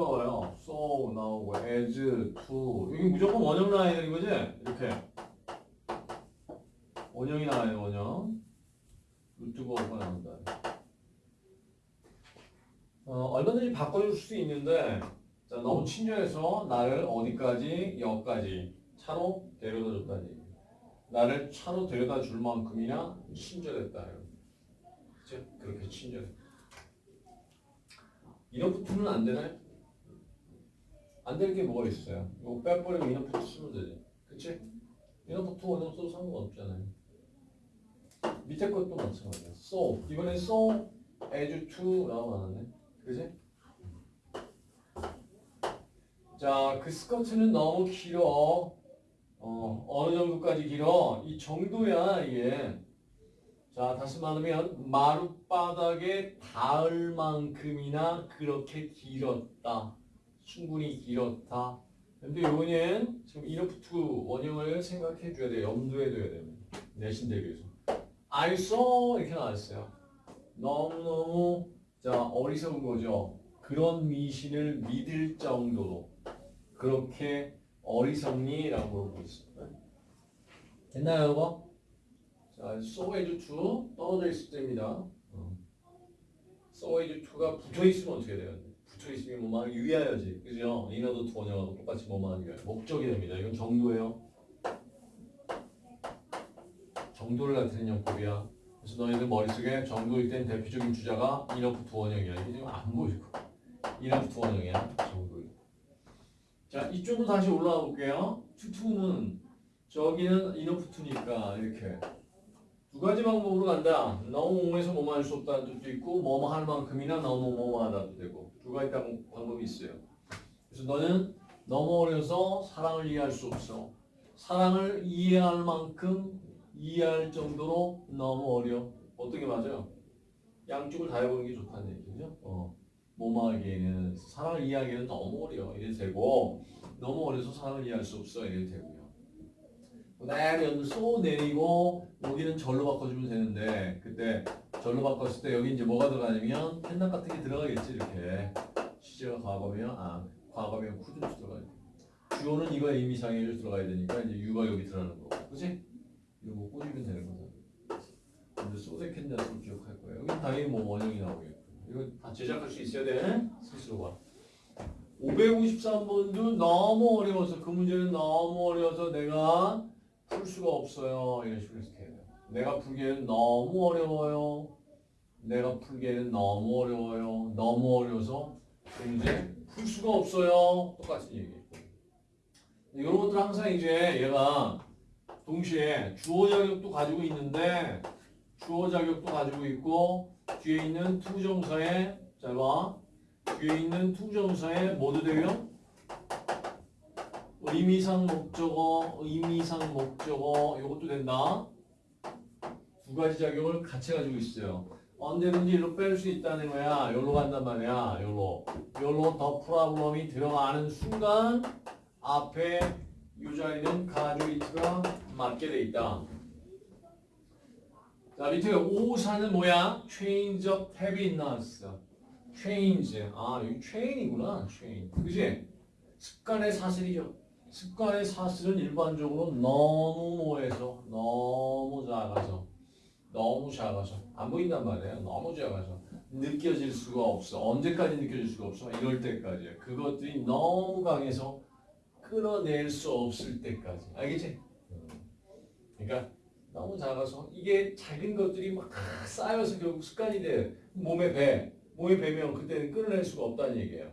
나와요. so 나오고 as to 여기 무조건 원형 되는 거지? 이렇게 원형이 나와요. 원형 루트가 나온다. 어, 얼마든지 바꿔줄 수 있는데 자, 너무 친절해서 나를 어디까지 여기까지 차로 데려다 얘기. 나를 차로 데려다 줄 만큼이나 친절했다. 그렇게 친절해. 이너프트는 안 되나요? 안될게 뭐가 있어요? 이거 빼버리면 이너프트 쓰면 되지. 그치? 이너프트 원형 써도 상관없잖아요. 밑에 것도 마찬가지야. so. 이번엔 so as to라고 나왔네. 그지? 자, 그 스커트는 너무 길어. 어, 어느 정도까지 길어? 이 정도야, 이게. 자, 다시 말하면 마룻바닥에 닿을 만큼이나 그렇게 길었다. 충분히 길었다. 근데 요거는 지금 이너프트 원형을 생각해 줘야 돼요. 염두에 둬야 돼요. 내신 대비해서. Saw 이렇게 나왔어요. 너무너무 자 어리석은 거죠. 그런 미신을 믿을 정도로 그렇게 어리석니라고 물어보고 있습니다. 됐나요, 이거? 자, so as to 떨어져 있을 때입니다. 어. so as to가 붙어 있으면 어떻게 돼요? 있으면 뭐만 유의해야지, 그죠? 인어도 원형하고 똑같이 뭐만 유의해. 목적이 됩니다. 이건 정도예요. 정도를 나타내는 용법이야. 그래서 너희들 머릿속에 정도일 땐 대표적인 주자가 인어프트 원형이야. 이게 지금 안 보이고. 인어프트 원형이야. 정도일. 자, 이쪽으로 다시 올라가 볼게요. 투투는 저기는 인어프트니까 이렇게 두 가지 방법으로 간다. 너무 옹에서 뭐뭐 할수 없다는 뜻도 있고 뭐뭐 할 만큼이나 너무 뭐뭐 하다도 되고 두 가지 방- 방법이 있어요. 그래서 너는 너무 어려서 사랑을 이해할 수 없어. 사랑을 이해할 만큼 이해할 정도로 너무 어려. 어떻게 맞아요? 양쪽을 다 해보는 게 좋다는 얘기죠. 어. 뭐뭐 하기에는 사랑을 이해하기에는 너무 어려. 이래도 되고 너무 어려서 사랑을 이해할 수 없어. 이래도 되고요. 내면 쏘 내리고 여기는 절로 바꿔주면 되는데 그때 절로 바꿨을 때 여기 이제 뭐가 들어가냐면 펜당 같은 게 들어가겠지 이렇게. 시제가 과거면 아 과거면 쿠드로 들어가야 돼. 주어는 이거 의미상해로 들어가야 되니까 이제 유가 여기 들어가는 거고. 그지? 이거 꽂으면 되는 거잖아. 근데 소데캔다를 기억할 거예요. 여기 당연히 뭐 원형이 나오겠고. 이거 다 제작할 수 있어야 돼. 스스로가 553번도 너무 어려워서 그 문제는 너무 어려워서 내가 풀 수가 없어요. 이런 식으로 해석해야 돼요. 내가 풀기에는 너무 어려워요. 내가 풀기에는 너무 어려워요. 너무 어려워서 그 문제 풀 수가 없어요. 똑같은 얘기예요. 이런 것들 항상 이제 얘가 동시에 주어 자격도 가지고 있는데 주어 자격도 가지고 있고 뒤에 있는 투정사에 잘 봐. 뒤에 있는 투정사에 뭐도 되고요? 의미상 목적어, 의미상 목적어 이것도 된다. 두 가지 작용을 같이 가지고 있어요. 언제든지 일로 뺄 수 있다는 거야. 여기로 간단 말이야. 여기로. 여기로 더 프라블럼이 들어가는 순간 앞에 이 자리는 가주이트가 맞게 돼 있다. 자 밑에 오사는 뭐야? Change of habitness. Change. 아 여기 chain이구나. chain. 그지? 습관의 사슬이죠. 습관의 사슬은 일반적으로 너무 뭐해서 너무 작아서 너무 작아서 안 보인단 말이에요. 너무 작아서 느껴질 수가 없어. 언제까지 느껴질 수가 없어? 이럴 때까지. 그것들이 너무 강해서 끊어낼 수 없을 때까지. 알겠지? 그러니까 너무 작아서 이게 작은 것들이 막 쌓여서 결국 습관이 돼. 몸에 배. 몸에 배면 그때는 끊어낼 수가 없다는 얘기예요.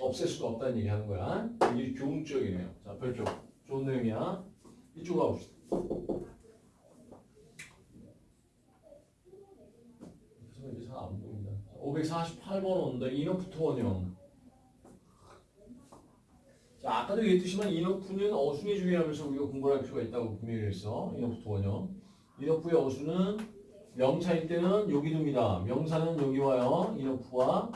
없앨 수가 없다는 얘기 하는 거야. 이게 교훈적이네요. 자, 별쪽. 좋은 내용이야. 이쪽으로 가봅시다. 이제 잘 안 보인다. 548번 온다. 이너프트 원형. 자, 아까도 얘기했듯이만 이너프는 어순이 중요하면서 우리가 공부할 필요가 있다고 분명히 했어. 이너프트 원형. 이너프의 어순은 명사일 때는 여기 둡니다. 명사는 여기 와요. 이너프와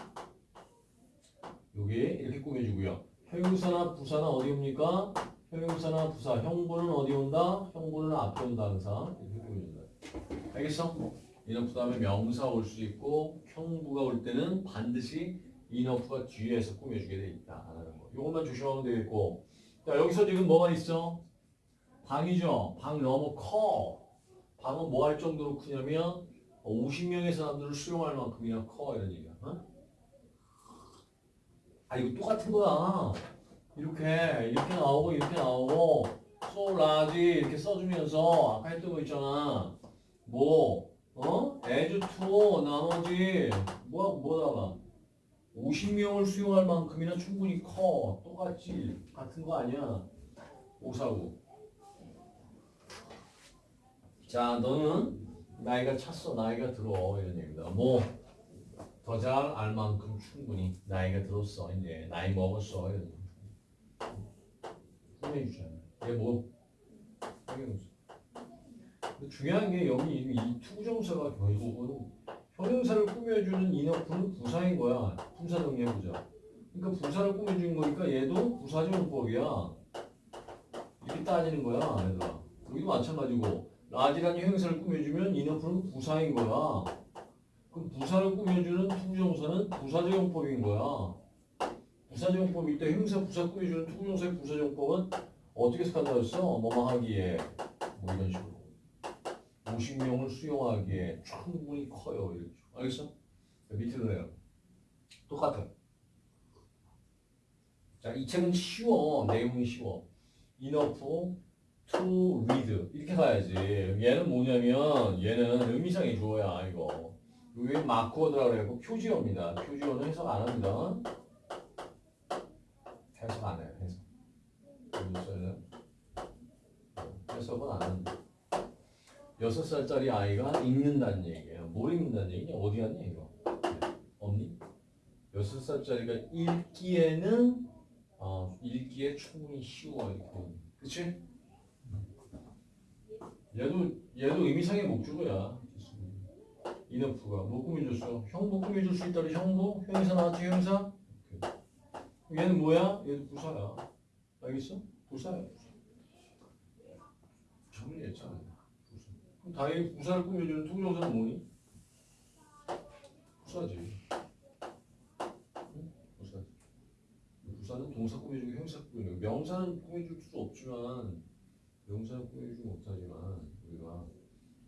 여기 이렇게 꾸며주고요. 형용사나 부사는 어디 옵니까? 형용사나 부사, 형부는 어디 온다? 형부는 앞에 온다 항상 이렇게 꾸며준다. 알겠어? 이런 그 다음에 명사 올 수 있고 형부가 올 때는 반드시 enough가 뒤에서 꾸며주게 돼 거. 이것만 조심하면 되겠고. 자 여기서 지금 뭐가 있어? 방이죠. 방 너무 커. 방은 뭐 할 정도로 크냐면 50명의 사람들을 수용할 만큼이나 커 이런 얘기야. 어? 아 이거 똑같은 거야. 이렇게 이렇게 나오고 이렇게 나오고 large 이렇게 써주면서 아까 했던 거 있잖아. 뭐 어? as to 나머지 뭐 뭐다가 50명을 수용할 만큼이나 충분히 커. 똑같지. 같은 거 아니야. 오사구. 자, 너는 나이가 찼어. 나이가 들어. 이런 얘기다. 뭐, 더 잘 알 만큼 충분히 나이가 들었어. 이제 나이 먹었어. 이런 얘기. 꾸며주잖아. 얘 뭐, 형용사. 근데 중요한 게 여기 이, 이 to부정사가 결국은 형용사를 꾸며주는 enough는 부사인 거야. 부사 정리해보자. 그러니까 부사를 꾸며주는 거니까 얘도 부사적 용법이야. 이렇게 따지는 거야, 얘들아. 여기도 마찬가지고 large라는 형용사를 꾸며주면 enough는 부사인 거야. 그럼 부사를 꾸며주는 to부정사는 부사적 용법인 거야. 부사적 용법일 때 형용사 부사 꾸며주는 to부정사의 부사적 용법은 어떻게 스칸다였어? 뭐뭐 하기에. 뭐 이런 식으로. 50명을 수용하기에 충분히 커요. 이렇게. 알겠어? 밑으로 내요 똑같아. 자 이 책은 쉬워. 내용이 쉬워. enough to read. 이렇게 가야지. 얘는 뭐냐면 얘는 의미상의 주어야 이거 여기 마크워드라고 해고 표지어입니다 표지어는 해석 안 합니다 해석 안 해요 해석 해석은 안 합니다 여섯 살짜리 아이가 읽는다는 얘기예요. 뭘 읽는다는 얘기냐? 어디 갔냐 이거? 네. 없니? 여섯 살짜리가 읽기에는 어, 읽기에 충분히 쉬워 이렇게. 그치? 얘도 얘도 의미상의 목적어야. 이너프가 뭐 꾸며줬어? 형도 꾸며줄 수 있다는 형도 형용사 나왔지? 오케이. 얘는 뭐야? 얘도 부사야. 알겠어? 부사야. 부사. 정리했잖아. 그럼 다행히 부사를 꾸며주는 to부정사는 뭐니? 부사지. 응? 부사지. 부사는 동사 꾸며주고 형용사 꾸며주고 명사는 꾸며줄 수 없지만 명사는 꾸며주지 못하지만 우리가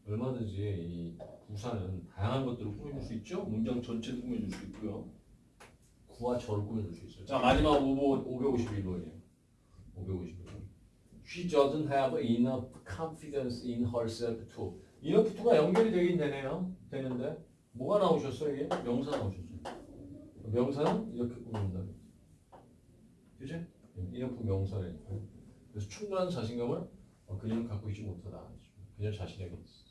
얼마든지 이 부사는 다양한 것들을 꾸며줄 수 있죠. 문장 전체도 꾸며줄 수 있고요. 구와 절을 꾸며줄 수 있어요. 자 마지막 551번이에요. 551번. She doesn't have enough confidence in herself to. enough to가 연결이 되긴 되네요. 되는데 뭐가 나오셨어요 이게? 명사 나오셨어요. 명사는 이렇게 꾸민다. 그지? enough 명사니까. 그래서 충분한 자신감을 어, 그녀는 갖고 있지 못하다. 그녀 자신에게 있어.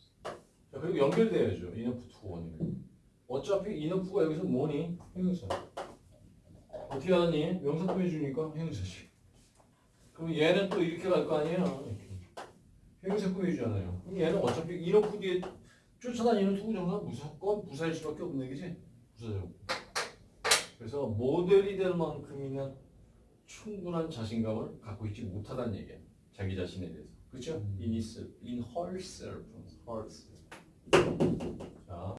자 그리고 연결돼야죠. enough to 원이면. 어차피 enough가 여기서 뭐니? 형용사. 어떻게 하니? 명사 꾸며주니까 형용사지. 그럼 얘는 또 이렇게 갈 거 아니에요? 형용사 꾸며주잖아요. 그럼 얘는 어차피 이너프 뒤에 쫓아다니는 투구정사 무조건 부사일 수밖에 없는 얘기지? 부사적. 그래서 모델이 될 만큼이나 충분한 자신감을 갖고 있지 못하다는 얘기야. 자기 자신에 대해서. 그렇죠? In, his, in herself. herself. 자.